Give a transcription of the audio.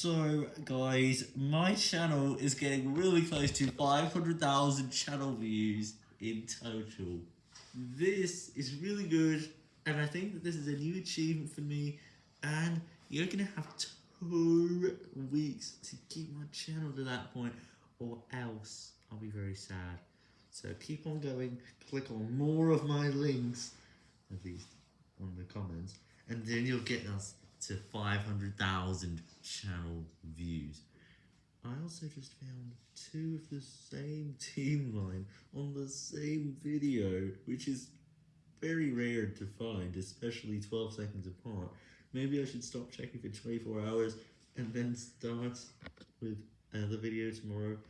So, guys, my channel is getting really close to 500,000 channel views in total. This is really good, and I think that this is a new achievement for me, and you're going to have two weeks to keep my channel to that point, or else I'll be very sad. So keep on going, click on more of my links, at least on the comments, and then you'll get us to 500,000 channel views. I also just found two of the same team line on the same video, which is very rare to find, especially 12 seconds apart. Maybe I should stop checking for 24 hours and then start with another video tomorrow.